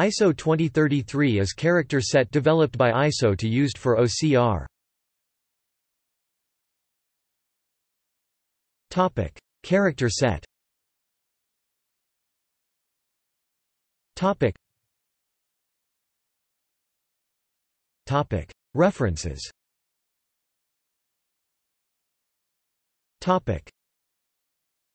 ISO 2033 is character set developed by ISO to used for OCR. Topic: Character set. Topic. Topic. References. Topic.